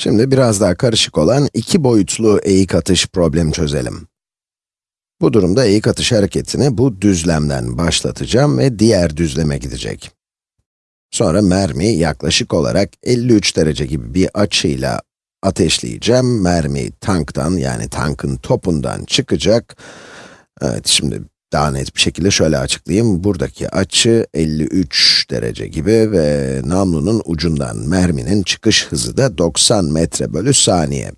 Şimdi biraz daha karışık olan iki boyutlu eğik atış problemi çözelim. Bu durumda eğik atış hareketini bu düzlemden başlatacağım ve diğer düzleme gidecek. Sonra mermi yaklaşık olarak 53 derece gibi bir açıyla ateşleyeceğim. Mermi tanktan yani tankın topundan çıkacak. Evet, şimdi daha net bir şekilde şöyle açıklayayım. Buradaki açı 53 derece gibi ve namlunun ucundan merminin çıkış hızı da 90 metre bölü saniye.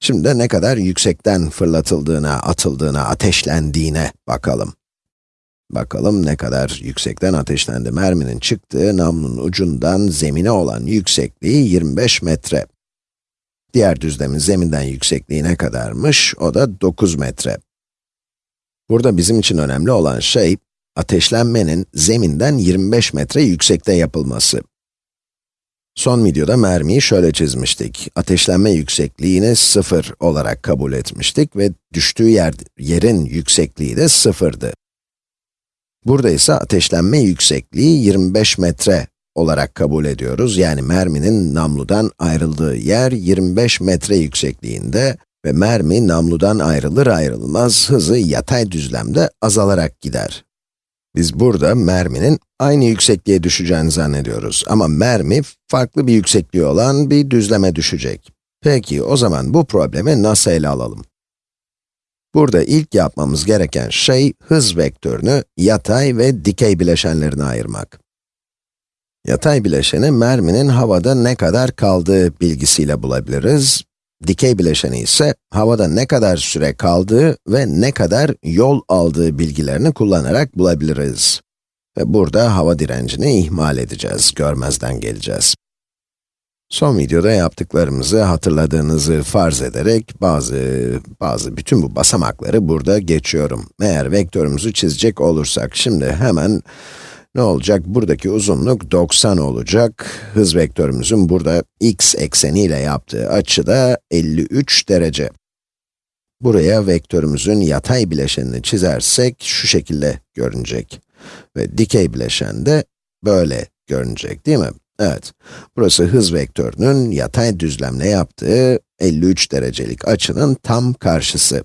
Şimdi de ne kadar yüksekten fırlatıldığına, atıldığına, ateşlendiğine bakalım. Bakalım ne kadar yüksekten ateşlendi. Merminin çıktığı namlunun ucundan zemine olan yüksekliği 25 metre. Diğer düzlemin zeminden yüksekliği ne kadarmış? O da 9 metre. Burada bizim için önemli olan şey, ateşlenmenin zeminden 25 metre yüksekte yapılması. Son videoda mermiyi şöyle çizmiştik. Ateşlenme yüksekliğini 0 olarak kabul etmiştik ve düştüğü yer, yerin yüksekliği de sıfırdı. Burada ise ateşlenme yüksekliği 25 metre olarak kabul ediyoruz. Yani merminin namludan ayrıldığı yer 25 metre yüksekliğinde ve mermi namludan ayrılır ayrılmaz hızı yatay düzlemde azalarak gider. Biz burada merminin aynı yüksekliğe düşeceğini zannediyoruz ama mermi farklı bir yüksekliği olan bir düzleme düşecek. Peki o zaman bu problemi nasıl ele alalım? Burada ilk yapmamız gereken şey hız vektörünü yatay ve dikey bileşenlerine ayırmak. Yatay bileşeni merminin havada ne kadar kaldığı bilgisiyle bulabiliriz. Dikey bileşeni ise havada ne kadar süre kaldığı ve ne kadar yol aldığı bilgilerini kullanarak bulabiliriz. Ve burada hava direncini ihmal edeceğiz, görmezden geleceğiz. Son videoda yaptıklarımızı hatırladığınızı farz ederek bazı, bazı bütün bu basamakları burada geçiyorum. Eğer vektörümüzü çizecek olursak, şimdi hemen ne olacak? Buradaki uzunluk 90 olacak. Hız vektörümüzün burada x ekseniyle yaptığı açı da 53 derece. Buraya vektörümüzün yatay bileşenini çizersek şu şekilde görünecek. Ve dikey bileşen de böyle görünecek değil mi? Evet, burası hız vektörünün yatay düzlemle yaptığı 53 derecelik açının tam karşısı.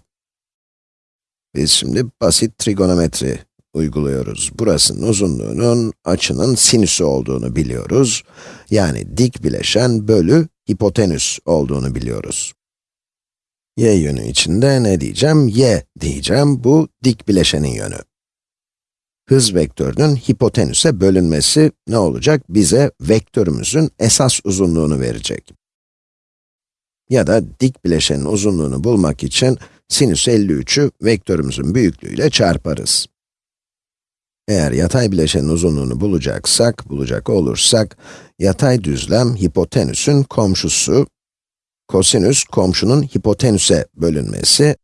Biz şimdi basit trigonometri uyguluyoruz. Burasının uzunluğunun açının sinüsü olduğunu biliyoruz. Yani dik bileşen bölü hipotenüs olduğunu biliyoruz. y yönü içinde ne diyeceğim? y diyeceğim. Bu dik bileşenin yönü. Hız vektörünün hipotenüse bölünmesi ne olacak? Bize vektörümüzün esas uzunluğunu verecek. Ya da dik bileşenin uzunluğunu bulmak için sinüs 53'ü vektörümüzün büyüklüğüyle çarparız. Eğer yatay bileşenin uzunluğunu bulacaksak, bulacak olursak, yatay düzlem hipotenüsün komşusu, kosinüs komşunun hipotenüse bölünmesi,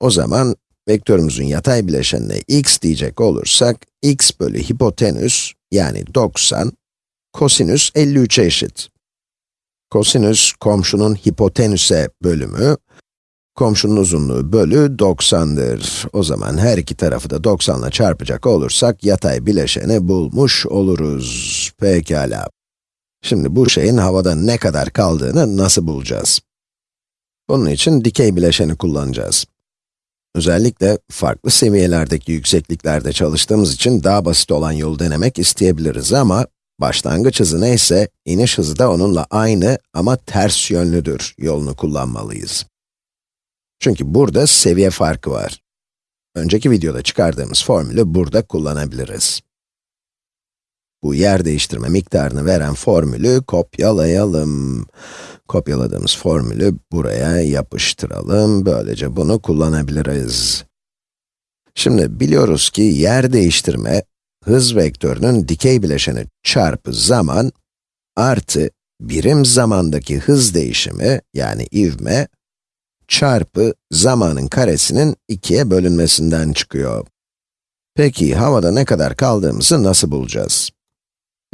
o zaman vektörümüzün yatay bileşenine x diyecek olursak, x bölü hipotenüs, yani 90, kosinüs 53'e eşit. Kosinüs komşunun hipotenüse bölümü, Komşunun uzunluğu bölü 90'dır. O zaman her iki tarafı da 90 ile çarpacak olursak yatay bileşeni bulmuş oluruz. Pekala. Şimdi bu şeyin havada ne kadar kaldığını nasıl bulacağız? Bunun için dikey bileşeni kullanacağız. Özellikle farklı seviyelerdeki yüksekliklerde çalıştığımız için daha basit olan yolu denemek isteyebiliriz ama başlangıç hızı neyse, iniş hızı da onunla aynı ama ters yönlüdür yolunu kullanmalıyız. Çünkü burada seviye farkı var. Önceki videoda çıkardığımız formülü burada kullanabiliriz. Bu yer değiştirme miktarını veren formülü kopyalayalım. Kopyaladığımız formülü buraya yapıştıralım. Böylece bunu kullanabiliriz. Şimdi biliyoruz ki yer değiştirme, hız vektörünün dikey bileşeni çarpı zaman artı birim zamandaki hız değişimi yani ivme çarpı zamanın karesinin ikiye bölünmesinden çıkıyor. Peki, havada ne kadar kaldığımızı nasıl bulacağız?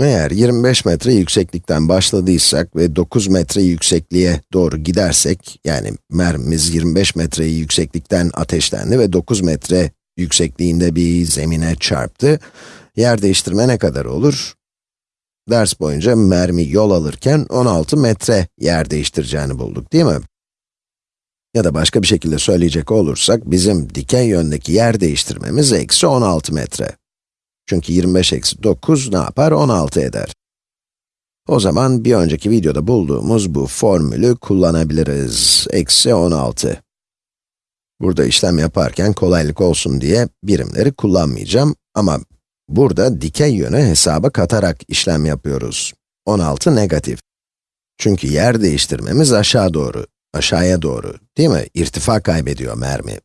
Eğer 25 metre yükseklikten başladıysak ve 9 metre yüksekliğe doğru gidersek, yani mermimiz 25 metre yükseklikten ateşlendi ve 9 metre yüksekliğinde bir zemine çarptı, yer değiştirme ne kadar olur? ders boyunca mermi yol alırken 16 metre yer değiştireceğini bulduk, değil mi? Ya da başka bir şekilde söyleyecek olursak, bizim dikey yöndeki yer değiştirmemiz eksi 16 metre. Çünkü 25 eksi 9 ne yapar? 16 eder. O zaman bir önceki videoda bulduğumuz bu formülü kullanabiliriz. Eksi 16. Burada işlem yaparken kolaylık olsun diye birimleri kullanmayacağım ama burada dikey yönü hesaba katarak işlem yapıyoruz. 16 negatif. Çünkü yer değiştirmemiz aşağı doğru, aşağıya doğru, değil mi? İrtifa kaybediyor mermi.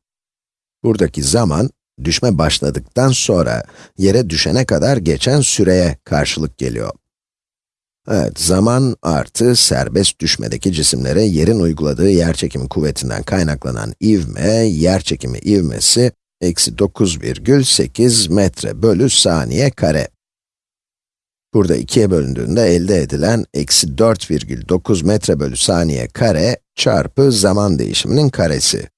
Buradaki zaman, düşme başladıktan sonra yere düşene kadar geçen süreye karşılık geliyor. Evet, zaman artı serbest düşmedeki cisimlere yerin uyguladığı yerçekimi kuvvetinden kaynaklanan ivme, yerçekimi ivmesi, eksi 9,8 metre bölü saniye kare. Burada ikiye bölündüğünde elde edilen eksi 4,9 metre bölü saniye kare çarpı zaman değişiminin karesi.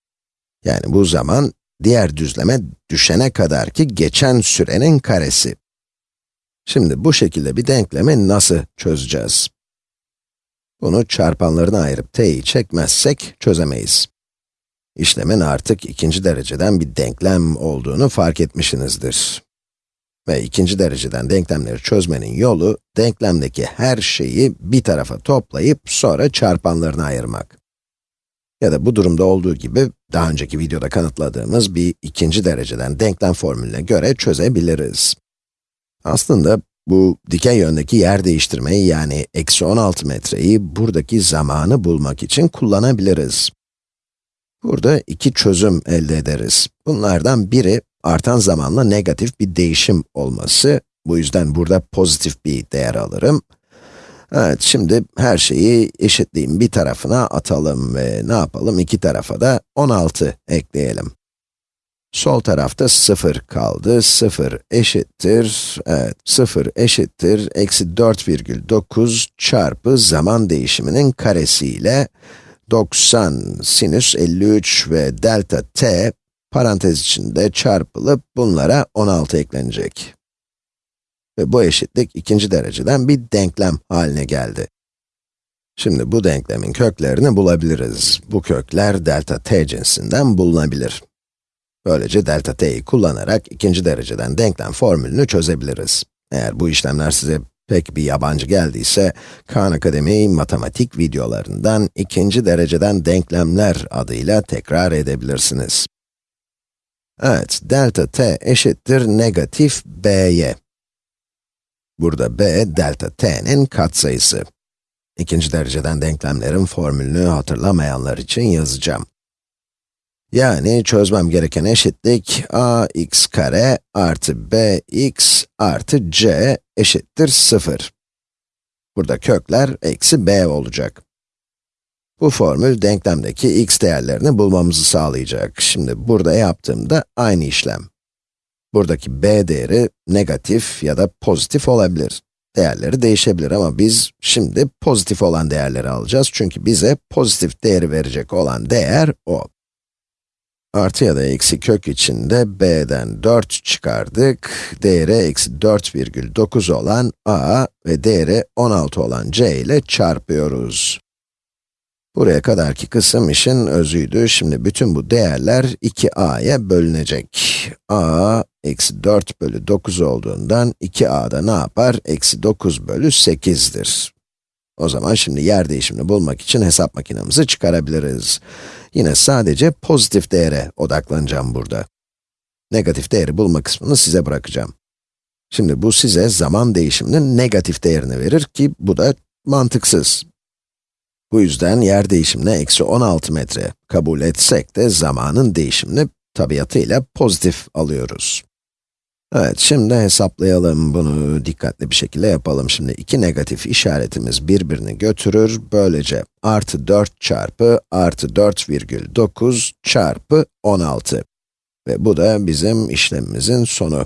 Yani bu zaman, diğer düzleme düşene kadarki geçen sürenin karesi. Şimdi bu şekilde bir denklemi nasıl çözeceğiz? Bunu çarpanlarına ayırıp t'yi çekmezsek çözemeyiz. İşlemin artık ikinci dereceden bir denklem olduğunu fark etmişsinizdir. Ve ikinci dereceden denklemleri çözmenin yolu, denklemdeki her şeyi bir tarafa toplayıp sonra çarpanlarına ayırmak. Ya da bu durumda olduğu gibi, daha önceki videoda kanıtladığımız bir ikinci dereceden denklem formülüne göre çözebiliriz. Aslında bu dikey yöndeki yer değiştirmeyi yani eksi 16 metreyi buradaki zamanı bulmak için kullanabiliriz. Burada iki çözüm elde ederiz. Bunlardan biri artan zamanla negatif bir değişim olması. Bu yüzden burada pozitif bir değer alırım. Evet, şimdi her şeyi eşitliğin bir tarafına atalım ve ne yapalım? İki tarafa da 16 ekleyelim. Sol tarafta 0 kaldı. 0 eşittir, evet 0 eşittir, eksi 4,9 çarpı zaman değişiminin karesi ile 90 sinüs 53 ve delta t parantez içinde çarpılıp bunlara 16 eklenecek. Ve bu eşitlik ikinci dereceden bir denklem haline geldi. Şimdi bu denklemin köklerini bulabiliriz. Bu kökler delta t cinsinden bulunabilir. Böylece delta t'yi kullanarak ikinci dereceden denklem formülünü çözebiliriz. Eğer bu işlemler size pek bir yabancı geldiyse, Khan Akademi matematik videolarından ikinci dereceden denklemler adıyla tekrar edebilirsiniz. Evet, delta t eşittir negatif b'ye. Burada b, delta t'nin katsayısı. İkinci dereceden denklemlerin formülünü hatırlamayanlar için yazacağım. Yani çözmem gereken eşitlik ax kare artı bx artı c eşittir 0. Burada kökler eksi b olacak. Bu formül denklemdeki x değerlerini bulmamızı sağlayacak. Şimdi burada yaptığımda aynı işlem. Buradaki b değeri negatif ya da pozitif olabilir. Değerleri değişebilir ama biz şimdi pozitif olan değerleri alacağız. Çünkü bize pozitif değeri verecek olan değer o. Artı ya da eksi kök içinde b'den 4 çıkardık. Değeri eksi 4,9 olan a ve değeri 16 olan c ile çarpıyoruz. Buraya kadarki kısım işin özüydü. Şimdi bütün bu değerler 2a'ya bölünecek. a, eksi 4 bölü 9 olduğundan 2a'da ne yapar? Eksi 9 bölü 8'dir. O zaman şimdi yer değişimini bulmak için hesap makinemizi çıkarabiliriz. Yine sadece pozitif değere odaklanacağım burada. Negatif değeri bulma kısmını size bırakacağım. Şimdi bu size zaman değişiminin negatif değerini verir ki bu da mantıksız. Bu yüzden yer değişimine eksi 16 metre kabul etsek de zamanın değişimini tabiatıyla pozitif alıyoruz. Evet, şimdi hesaplayalım bunu dikkatli bir şekilde yapalım. Şimdi iki negatif işaretimiz birbirini götürür. Böylece artı 4 çarpı artı 4,9 çarpı 16. Ve bu da bizim işlemimizin sonu.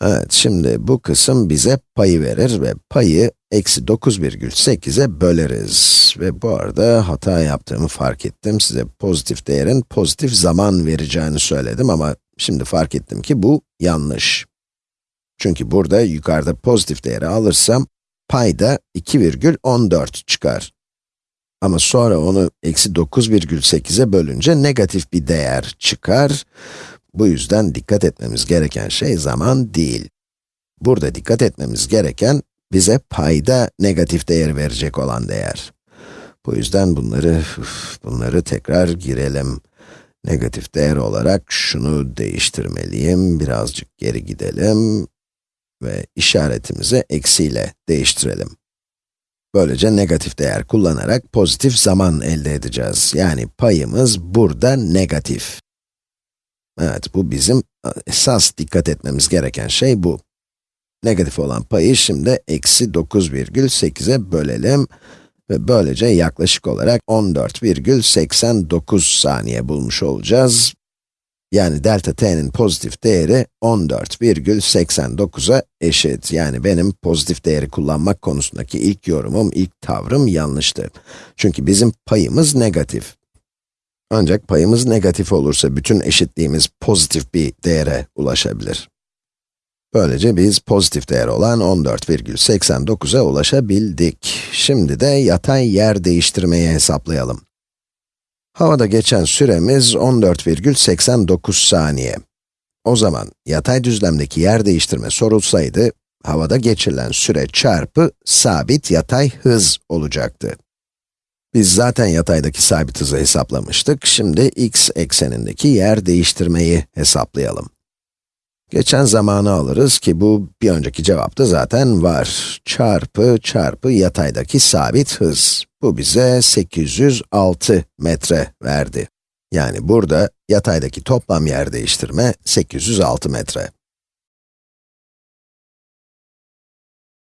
Evet, şimdi bu kısım bize payı verir ve payı eksi 9,8'e böleriz. Ve bu arada hata yaptığımı fark ettim. Size pozitif değerin pozitif zaman vereceğini söyledim ama şimdi fark ettim ki bu yanlış. Çünkü burada yukarıda pozitif değeri alırsam, payda 2,14 çıkar. Ama sonra onu eksi 9,8'e bölünce negatif bir değer çıkar. Bu yüzden dikkat etmemiz gereken şey zaman değil. Burada dikkat etmemiz gereken, bize payda negatif değer verecek olan değer. Bu yüzden bunları, bunları tekrar girelim. Negatif değer olarak şunu değiştirmeliyim. Birazcık geri gidelim ve işaretimizi eksiyle değiştirelim. Böylece negatif değer kullanarak pozitif zaman elde edeceğiz. Yani payımız burada negatif. Evet, bu bizim esas dikkat etmemiz gereken şey bu. Negatif olan payı şimdi eksi 9,8'e bölelim ve böylece yaklaşık olarak 14,89 saniye bulmuş olacağız. Yani delta t'nin pozitif değeri 14,89'a eşit. Yani benim pozitif değeri kullanmak konusundaki ilk yorumum, ilk tavrım yanlıştı. Çünkü bizim payımız negatif. Ancak payımız negatif olursa bütün eşitliğimiz pozitif bir değere ulaşabilir. Böylece biz pozitif değer olan 14,89'a ulaşabildik. Şimdi de yatay yer değiştirmeyi hesaplayalım. Havada geçen süremiz 14,89 saniye. O zaman yatay düzlemdeki yer değiştirme sorulsaydı, havada geçirilen süre çarpı sabit yatay hız olacaktı. Biz zaten yataydaki sabit hızı hesaplamıştık, şimdi x eksenindeki yer değiştirmeyi hesaplayalım. Geçen zamanı alırız ki bu bir önceki cevapta zaten var. Çarpı çarpı yataydaki sabit hız. Bu bize 806 metre verdi. Yani burada yataydaki toplam yer değiştirme 806 metre.